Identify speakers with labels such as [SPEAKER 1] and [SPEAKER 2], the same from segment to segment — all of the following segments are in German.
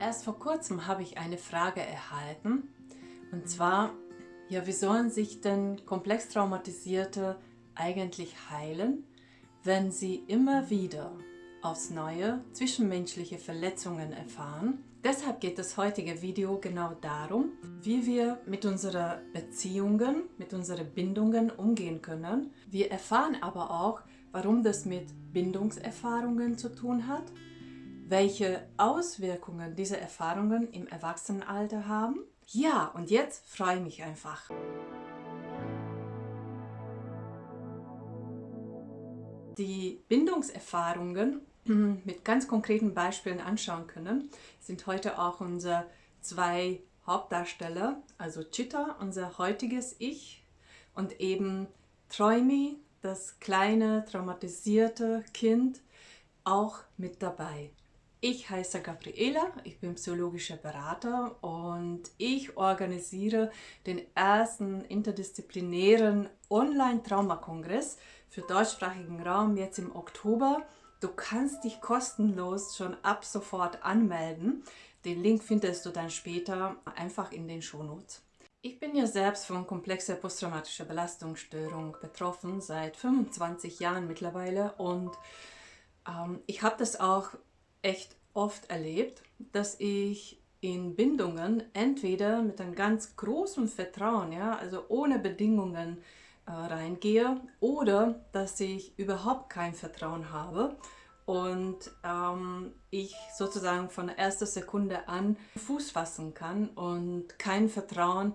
[SPEAKER 1] Erst vor kurzem habe ich eine Frage erhalten und zwar, ja, wie sollen sich denn komplex Traumatisierte eigentlich heilen, wenn sie immer wieder aufs Neue zwischenmenschliche Verletzungen erfahren. Deshalb geht das heutige Video genau darum, wie wir mit unseren Beziehungen, mit unseren Bindungen umgehen können. Wir erfahren aber auch, warum das mit Bindungserfahrungen zu tun hat, welche Auswirkungen diese Erfahrungen im Erwachsenenalter haben. Ja, und jetzt freue ich mich einfach. Die Bindungserfahrungen mit ganz konkreten Beispielen anschauen können, sind heute auch unsere zwei Hauptdarsteller, also Chitta, unser heutiges Ich, und eben Träumi, das kleine, traumatisierte Kind, auch mit dabei. Ich heiße Gabriela, ich bin psychologischer Berater und ich organisiere den ersten interdisziplinären Online-Trauma-Kongress für deutschsprachigen Raum jetzt im Oktober. Du kannst dich kostenlos schon ab sofort anmelden. Den Link findest du dann später einfach in den Shownotes. Ich bin ja selbst von komplexer posttraumatischer Belastungsstörung betroffen, seit 25 Jahren mittlerweile und ähm, ich habe das auch echt oft erlebt, dass ich in Bindungen entweder mit einem ganz großen Vertrauen, ja, also ohne Bedingungen äh, reingehe oder dass ich überhaupt kein Vertrauen habe und ähm, ich sozusagen von erster Sekunde an Fuß fassen kann und kein Vertrauen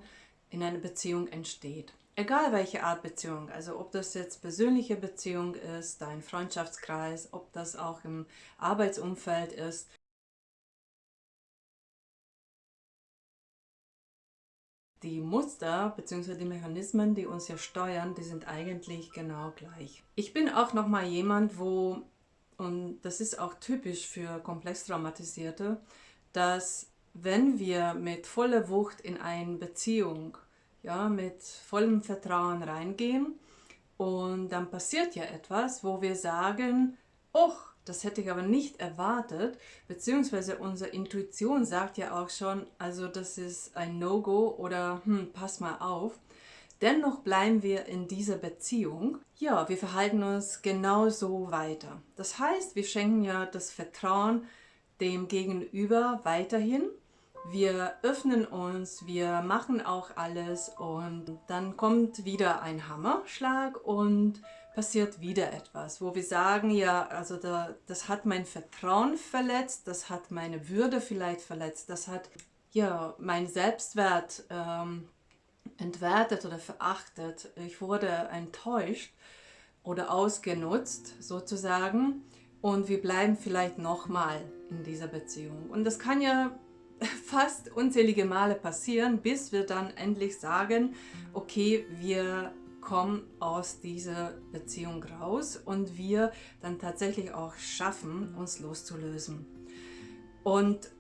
[SPEAKER 1] in eine Beziehung entsteht. Egal welche Art Beziehung, also ob das jetzt persönliche Beziehung ist, dein Freundschaftskreis, ob das auch im Arbeitsumfeld ist. Die Muster bzw. die Mechanismen, die uns ja steuern, die sind eigentlich genau gleich. Ich bin auch nochmal jemand, wo, und das ist auch typisch für komplex Traumatisierte, dass wenn wir mit voller Wucht in eine Beziehung ja, mit vollem Vertrauen reingehen und dann passiert ja etwas, wo wir sagen, oh, das hätte ich aber nicht erwartet, beziehungsweise unsere Intuition sagt ja auch schon, also das ist ein No-Go oder hm, pass mal auf. Dennoch bleiben wir in dieser Beziehung. Ja, wir verhalten uns genauso weiter. Das heißt, wir schenken ja das Vertrauen dem Gegenüber weiterhin wir öffnen uns, wir machen auch alles und dann kommt wieder ein Hammerschlag und passiert wieder etwas, wo wir sagen, ja, also da, das hat mein Vertrauen verletzt, das hat meine Würde vielleicht verletzt, das hat ja mein Selbstwert ähm, entwertet oder verachtet. Ich wurde enttäuscht oder ausgenutzt sozusagen und wir bleiben vielleicht nochmal in dieser Beziehung. Und das kann ja fast unzählige Male passieren, bis wir dann endlich sagen, okay, wir kommen aus dieser Beziehung raus und wir dann tatsächlich auch schaffen, uns loszulösen. Und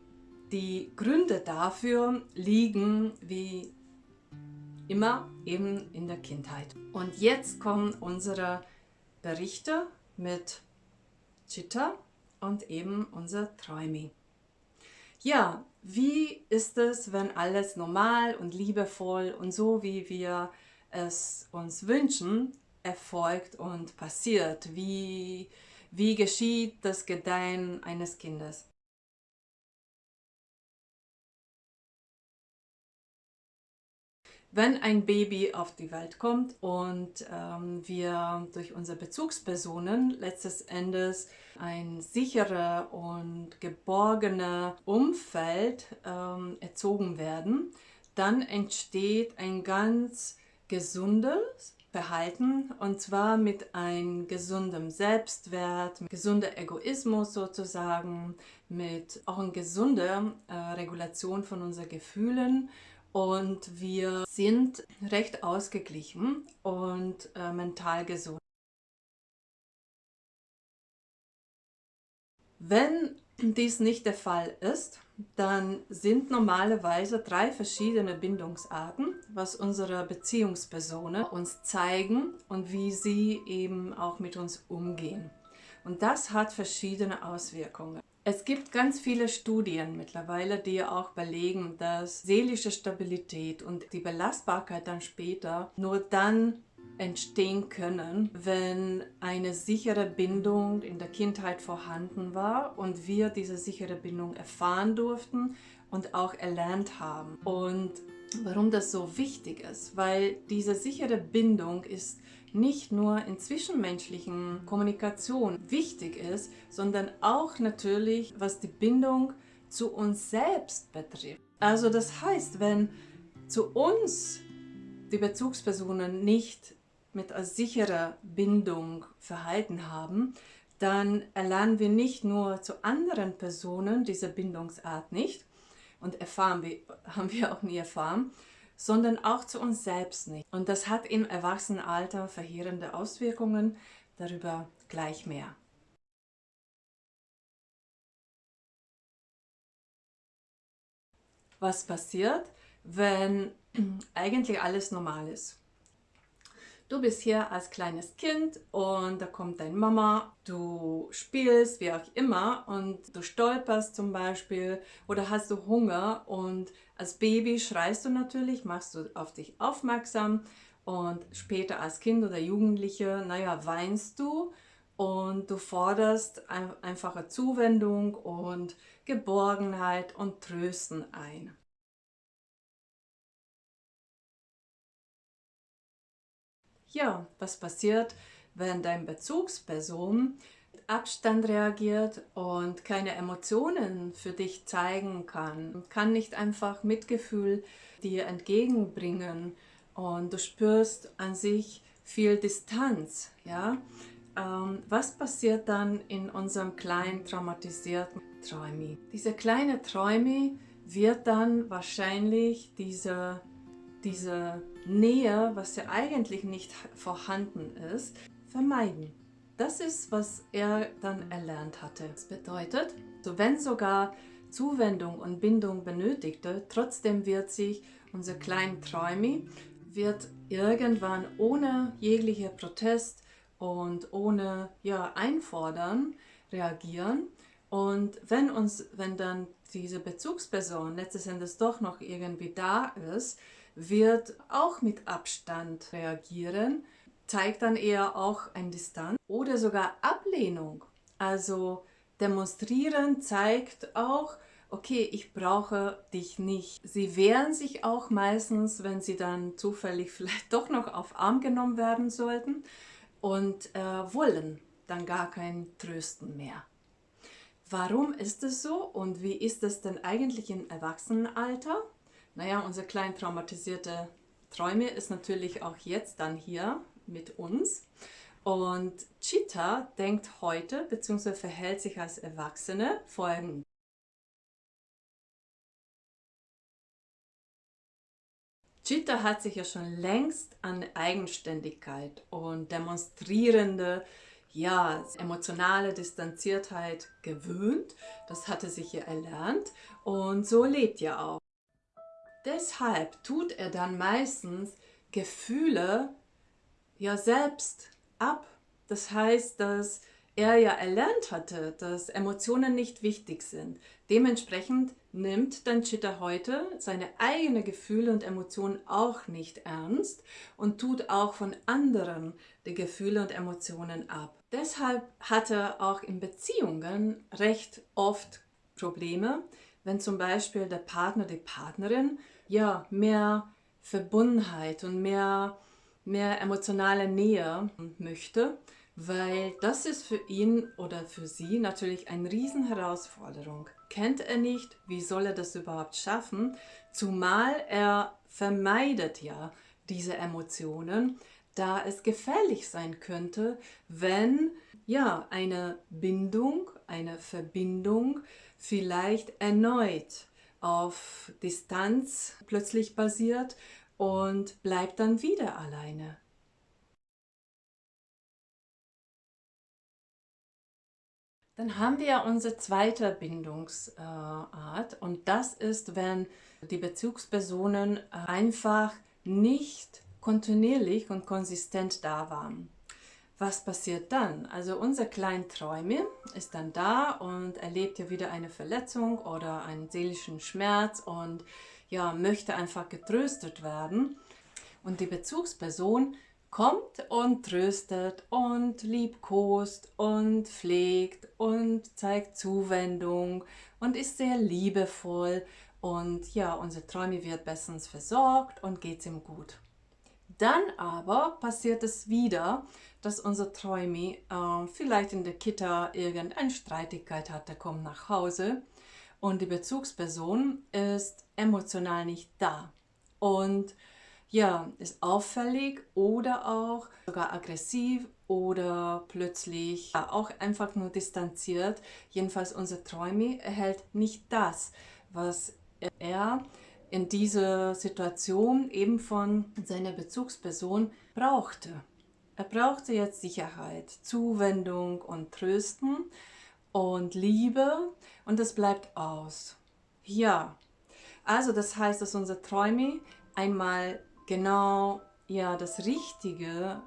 [SPEAKER 1] die Gründe dafür liegen wie immer eben in der Kindheit. Und jetzt kommen unsere Berichte mit Chitta und eben unser Träumi. Ja, wie ist es, wenn alles normal und liebevoll und so, wie wir es uns wünschen, erfolgt und passiert? Wie, wie geschieht das Gedeihen eines Kindes? Wenn ein Baby auf die Welt kommt und ähm, wir durch unsere Bezugspersonen letztes Endes ein sicherer und geborgener Umfeld ähm, erzogen werden, dann entsteht ein ganz gesundes Verhalten und zwar mit einem gesunden Selbstwert, mit gesunder Egoismus sozusagen, mit auch einer gesunden äh, Regulation von unseren Gefühlen und wir sind recht ausgeglichen und äh, mental gesund. Wenn dies nicht der Fall ist, dann sind normalerweise drei verschiedene Bindungsarten, was unsere Beziehungspersonen uns zeigen und wie sie eben auch mit uns umgehen. Und das hat verschiedene Auswirkungen. Es gibt ganz viele Studien mittlerweile, die auch belegen, dass seelische Stabilität und die Belastbarkeit dann später nur dann entstehen können, wenn eine sichere Bindung in der Kindheit vorhanden war und wir diese sichere Bindung erfahren durften und auch erlernt haben. Und warum das so wichtig ist, weil diese sichere Bindung ist nicht nur in zwischenmenschlichen Kommunikation wichtig ist, sondern auch natürlich, was die Bindung zu uns selbst betrifft. Also das heißt, wenn zu uns die Bezugspersonen nicht mit einer sicheren Bindung verhalten haben, dann erlernen wir nicht nur zu anderen Personen diese Bindungsart nicht und erfahren haben wir auch nie erfahren, sondern auch zu uns selbst nicht. Und das hat im Erwachsenenalter verheerende Auswirkungen, darüber gleich mehr. Was passiert, wenn eigentlich alles normal ist? Du bist hier als kleines Kind und da kommt deine Mama, du spielst, wie auch immer, und du stolperst zum Beispiel oder hast du Hunger und als Baby schreist du natürlich, machst du auf dich aufmerksam und später als Kind oder Jugendliche, naja, weinst du und du forderst einfache Zuwendung und Geborgenheit und Trösten ein. Ja, was passiert, wenn dein Bezugsperson Abstand reagiert und keine Emotionen für dich zeigen kann, kann nicht einfach Mitgefühl dir entgegenbringen und du spürst an sich viel Distanz, ja? Ähm, was passiert dann in unserem kleinen traumatisierten Träumi? Diese kleine Träumi wird dann wahrscheinlich diese diese Nähe, was ja eigentlich nicht vorhanden ist, vermeiden. Das ist, was er dann erlernt hatte. Das bedeutet, so wenn sogar Zuwendung und Bindung benötigte, trotzdem wird sich unser kleiner Träumi wird irgendwann ohne jegliche Protest und ohne ja, Einfordern reagieren. Und wenn uns, wenn dann diese Bezugsperson letztes Endes doch noch irgendwie da ist, wird auch mit Abstand reagieren, zeigt dann eher auch ein Distanz oder sogar Ablehnung. Also demonstrieren zeigt auch, okay, ich brauche dich nicht. Sie wehren sich auch meistens, wenn sie dann zufällig vielleicht doch noch auf Arm genommen werden sollten und äh, wollen dann gar kein Trösten mehr. Warum ist es so und wie ist es denn eigentlich im Erwachsenenalter? Naja, unser klein traumatisierte Träume ist natürlich auch jetzt dann hier mit uns. Und Cheetah denkt heute bzw. verhält sich als Erwachsene folgend. Cheetah hat sich ja schon längst an Eigenständigkeit und demonstrierende, ja, emotionale Distanziertheit gewöhnt. Das hatte sich ja erlernt und so lebt er auch. Deshalb tut er dann meistens Gefühle ja selbst ab. Das heißt, dass er ja erlernt hatte, dass Emotionen nicht wichtig sind. Dementsprechend nimmt dann Chitta heute seine eigenen Gefühle und Emotionen auch nicht ernst und tut auch von anderen die Gefühle und Emotionen ab. Deshalb hat er auch in Beziehungen recht oft Probleme, wenn zum Beispiel der Partner, die Partnerin ja, mehr Verbundenheit und mehr, mehr emotionale Nähe möchte, weil das ist für ihn oder für sie natürlich eine Riesenherausforderung. Kennt er nicht, wie soll er das überhaupt schaffen, zumal er vermeidet ja diese Emotionen, da es gefährlich sein könnte, wenn ja eine Bindung, eine Verbindung vielleicht erneut auf Distanz plötzlich basiert und bleibt dann wieder alleine. Dann haben wir unsere zweite Bindungsart und das ist, wenn die Bezugspersonen einfach nicht kontinuierlich und konsistent da waren. was passiert dann? Also unser kleiner Träume ist dann da und erlebt ja wieder eine Verletzung oder einen seelischen Schmerz und ja, möchte einfach getröstet werden. Und die Bezugsperson kommt und tröstet und liebkost und pflegt und zeigt Zuwendung und ist sehr liebevoll und ja, unser Träume wird bestens versorgt und geht es ihm gut. Dann aber passiert es wieder, dass unser Träumi äh, vielleicht in der Kita irgendeine Streitigkeit hatte, kommt nach Hause und die Bezugsperson ist emotional nicht da und ja, ist auffällig oder auch sogar aggressiv oder plötzlich ja, auch einfach nur distanziert. Jedenfalls unser Träumi erhält nicht das, was er in dieser Situation eben von seiner Bezugsperson brauchte. Er brauchte jetzt Sicherheit, Zuwendung und Trösten und Liebe und das bleibt aus. Ja, also das heißt, dass unser Träume einmal genau ja, das Richtige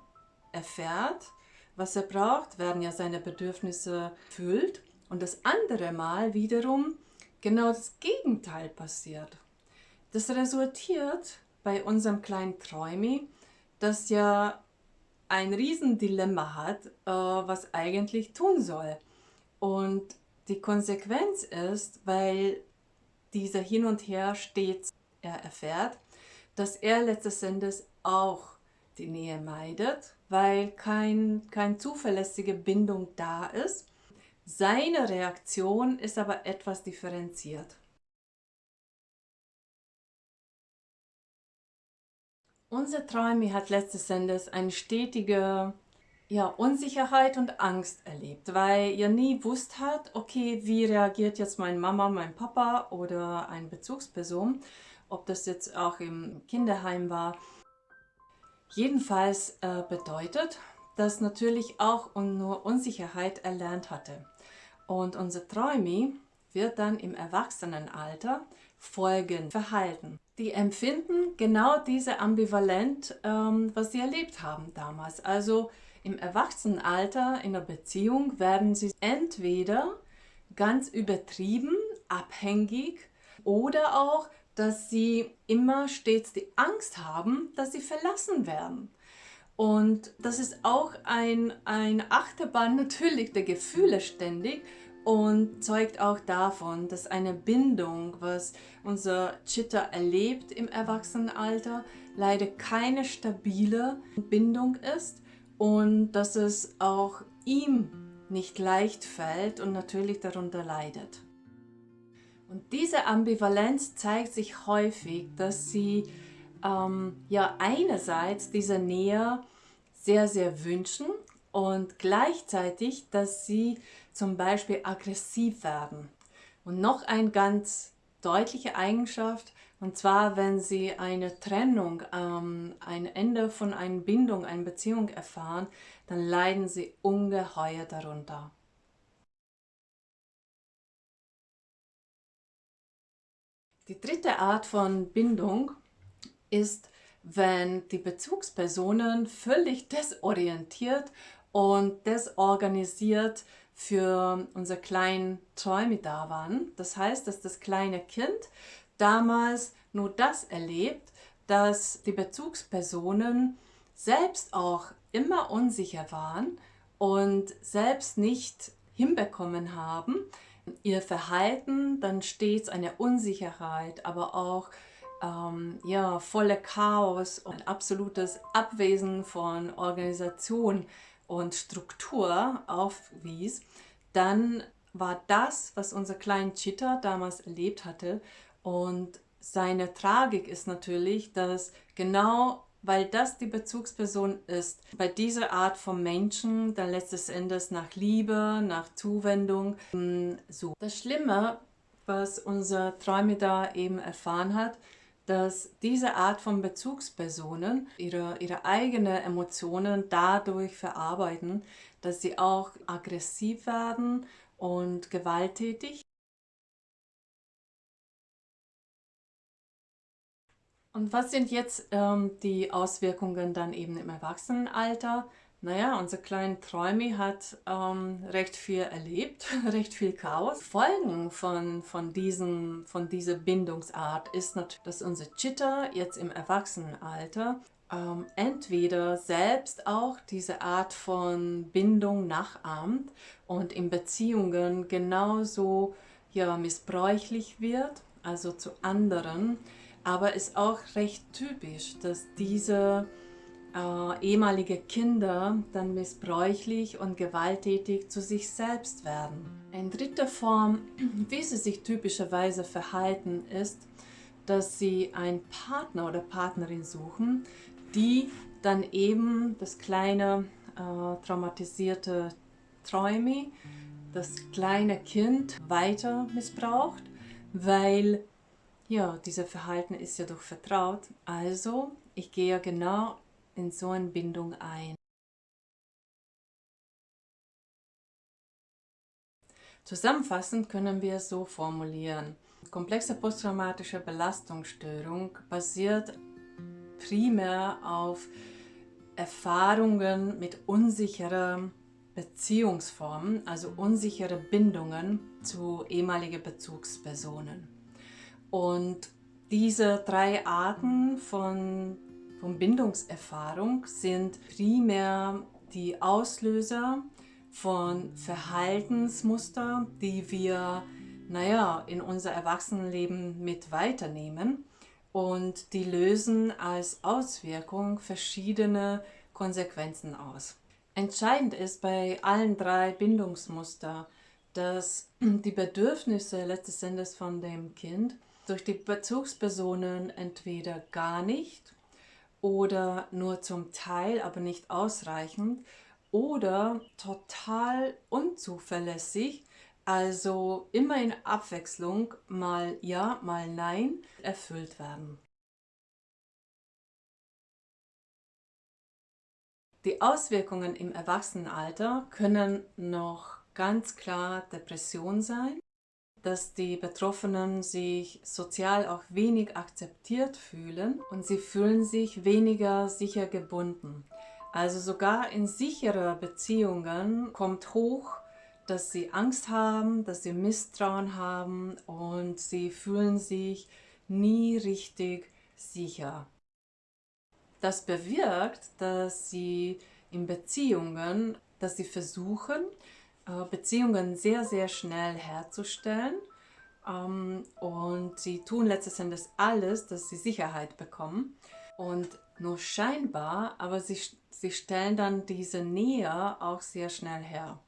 [SPEAKER 1] erfährt, was er braucht, werden ja seine Bedürfnisse erfüllt und das andere Mal wiederum genau das Gegenteil passiert. Das resultiert bei unserem kleinen Träumi, das ja ein Riesendilemma hat, äh, was eigentlich tun soll. Und die Konsequenz ist, weil dieser Hin und Her stets er erfährt, dass er letztes Endes auch die Nähe meidet, weil kein, keine zuverlässige Bindung da ist. Seine Reaktion ist aber etwas differenziert. Unser Träume hat letztes Endes eine stetige ja, Unsicherheit und Angst erlebt, weil ihr nie wusst hat, okay, wie reagiert jetzt meine Mama, mein Papa oder eine Bezugsperson, ob das jetzt auch im Kinderheim war. Jedenfalls äh, bedeutet, dass natürlich auch nur Unsicherheit erlernt hatte. Und unser Träume wird dann im Erwachsenenalter folgend verhalten. Die empfinden genau diese Ambivalent, ähm, was sie erlebt haben damals. Also im Erwachsenenalter in der Beziehung werden sie entweder ganz übertrieben, abhängig oder auch, dass sie immer stets die Angst haben, dass sie verlassen werden. Und das ist auch ein, ein Achterbahn natürlich der Gefühle ständig und zeugt auch davon, dass eine Bindung, was unser Chitta erlebt im Erwachsenenalter, leider keine stabile Bindung ist und dass es auch ihm nicht leicht fällt und natürlich darunter leidet. Und diese Ambivalenz zeigt sich häufig, dass sie ähm, ja einerseits diese Nähe sehr, sehr wünschen und gleichzeitig, dass sie zum Beispiel aggressiv werden. Und noch eine ganz deutliche Eigenschaft, und zwar, wenn sie eine Trennung, ähm, ein Ende von einer Bindung, einer Beziehung erfahren, dann leiden sie ungeheuer darunter. Die dritte Art von Bindung ist, wenn die Bezugspersonen völlig desorientiert und desorganisiert für unser kleinen Träume da waren. Das heißt, dass das kleine Kind damals nur das erlebt, dass die Bezugspersonen selbst auch immer unsicher waren und selbst nicht hinbekommen haben, ihr Verhalten dann stets eine Unsicherheit, aber auch ähm, ja, volle Chaos und absolutes Abwesen von Organisation und Struktur aufwies, dann war das, was unser kleiner Chitta damals erlebt hatte. Und seine Tragik ist natürlich, dass genau weil das die Bezugsperson ist, bei dieser Art von Menschen dann letztes Endes nach Liebe, nach Zuwendung hm, sucht. Das Schlimme, was unser Träume da eben erfahren hat, dass diese Art von Bezugspersonen ihre, ihre eigenen Emotionen dadurch verarbeiten, dass sie auch aggressiv werden und gewalttätig. Und was sind jetzt ähm, die Auswirkungen dann eben im Erwachsenenalter? naja, unser kleiner Träumi hat ähm, recht viel erlebt, recht viel Chaos. Folgen von, von, diesen, von dieser Bindungsart ist natürlich, dass unser Chitta jetzt im Erwachsenenalter ähm, entweder selbst auch diese Art von Bindung nachahmt und in Beziehungen genauso ja, missbräuchlich wird, also zu anderen, aber ist auch recht typisch, dass diese äh, ehemalige Kinder dann missbräuchlich und gewalttätig zu sich selbst werden. Eine dritte Form, wie sie sich typischerweise verhalten, ist, dass sie einen Partner oder Partnerin suchen, die dann eben das kleine äh, traumatisierte Träumi, das kleine Kind weiter missbraucht, weil ja, dieser Verhalten ist ja doch vertraut. Also, ich gehe ja genau in so eine Bindung ein. Zusammenfassend können wir es so formulieren. Komplexe posttraumatische Belastungsstörung basiert primär auf Erfahrungen mit unsicheren Beziehungsformen, also unsichere Bindungen zu ehemaligen Bezugspersonen. Und diese drei Arten von, von Bindungserfahrung sind primär die Auslöser von Verhaltensmuster, die wir naja, in unser Erwachsenenleben mit weiternehmen und die lösen als Auswirkung verschiedene Konsequenzen aus. Entscheidend ist bei allen drei Bindungsmuster, dass die Bedürfnisse letztes Endes von dem Kind durch die Bezugspersonen entweder gar nicht oder nur zum Teil, aber nicht ausreichend oder total unzuverlässig, also immer in Abwechslung mal ja, mal nein erfüllt werden. Die Auswirkungen im Erwachsenenalter können noch ganz klar Depression sein, dass die Betroffenen sich sozial auch wenig akzeptiert fühlen und sie fühlen sich weniger sicher gebunden. Also sogar in sicherer Beziehungen kommt hoch, dass sie Angst haben, dass sie Misstrauen haben und sie fühlen sich nie richtig sicher. Das bewirkt, dass sie in Beziehungen, dass sie versuchen, Beziehungen sehr, sehr schnell herzustellen. Ähm, und sie tun letztes Endes alles, dass sie Sicherheit bekommen. Und nur scheinbar, aber sie, sie stellen dann diese Nähe auch sehr schnell her.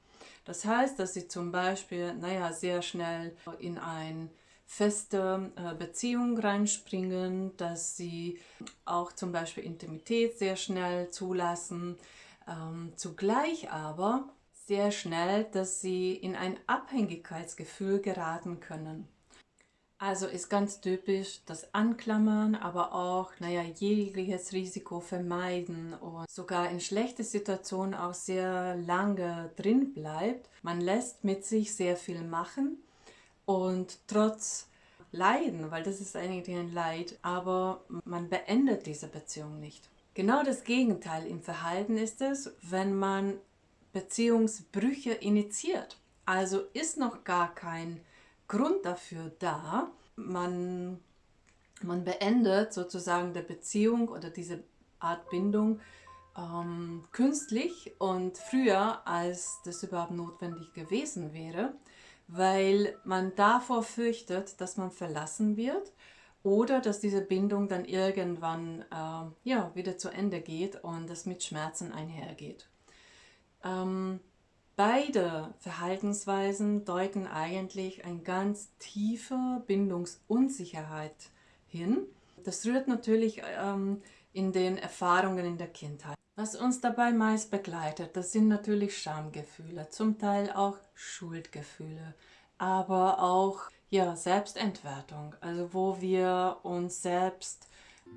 [SPEAKER 1] Das heißt, dass sie zum Beispiel, naja, sehr schnell in eine feste äh, Beziehung reinspringen, dass sie auch zum Beispiel Intimität sehr schnell zulassen. Ähm, zugleich aber sehr schnell, dass sie in ein Abhängigkeitsgefühl geraten können. Also ist ganz typisch das Anklammern, aber auch naja, jegliches Risiko vermeiden und sogar in schlechte Situationen auch sehr lange drin bleibt. Man lässt mit sich sehr viel machen und trotz Leiden, weil das ist eigentlich ein Leid, aber man beendet diese Beziehung nicht. Genau das Gegenteil im Verhalten ist es, wenn man Beziehungsbrüche initiiert. Also ist noch gar kein Grund dafür da. Man, man beendet sozusagen der Beziehung oder diese Art Bindung ähm, künstlich und früher, als das überhaupt notwendig gewesen wäre, weil man davor fürchtet, dass man verlassen wird oder dass diese Bindung dann irgendwann äh, ja, wieder zu Ende geht und es mit Schmerzen einhergeht. Ähm, beide Verhaltensweisen deuten eigentlich eine ganz tiefe Bindungsunsicherheit hin. Das rührt natürlich ähm, in den Erfahrungen in der Kindheit. Was uns dabei meist begleitet, das sind natürlich Schamgefühle, zum Teil auch Schuldgefühle, aber auch ja, Selbstentwertung, also wo wir uns selbst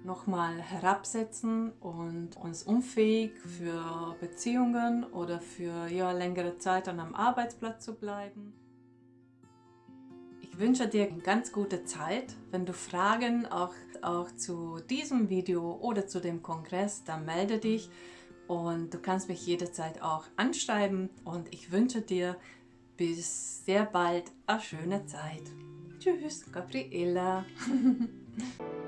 [SPEAKER 1] nochmal herabsetzen und uns unfähig für Beziehungen oder für ja, längere Zeit an einem Arbeitsplatz zu bleiben. Ich wünsche dir eine ganz gute Zeit. Wenn du Fragen auch, auch zu diesem Video oder zu dem Kongress, dann melde dich Und du kannst mich jederzeit auch anschreiben und ich wünsche dir bis sehr bald eine schöne Zeit. Tschüss, Gabriela.